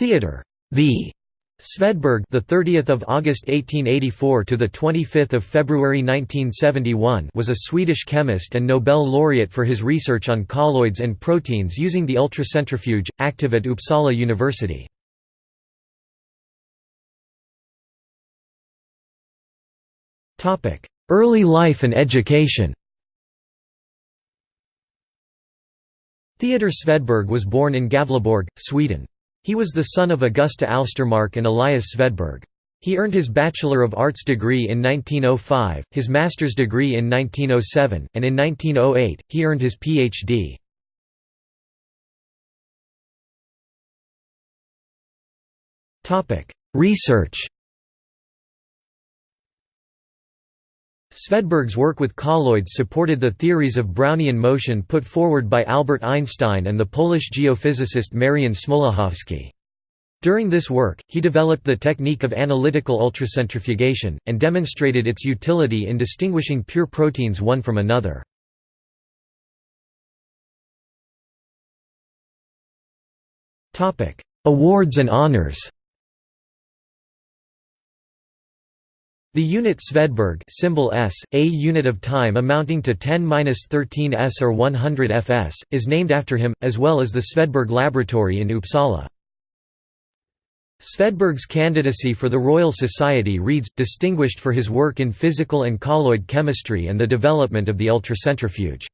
Theodor the Svedberg, the 30th of August 1884 to the 25th of February 1971, was a Swedish chemist and Nobel laureate for his research on colloids and proteins using the ultracentrifuge, active at Uppsala University. Topic: Early life and education. Theodor Svedberg was born in Gavleborg, Sweden. He was the son of Augusta Alstermark and Elias Svedberg. He earned his Bachelor of Arts degree in 1905, his master's degree in 1907, and in 1908, he earned his Ph.D. Research Svedberg's work with colloids supported the theories of Brownian motion put forward by Albert Einstein and the Polish geophysicist Marian Smoluchowski. During this work, he developed the technique of analytical ultracentrifugation, and demonstrated its utility in distinguishing pure proteins one from another. Awards and honors The unit Svedberg symbol S, a unit of time amounting to 10-13 s or 100 fs, is named after him, as well as the Svedberg Laboratory in Uppsala. Svedberg's candidacy for the Royal Society reads, distinguished for his work in physical and colloid chemistry and the development of the ultracentrifuge.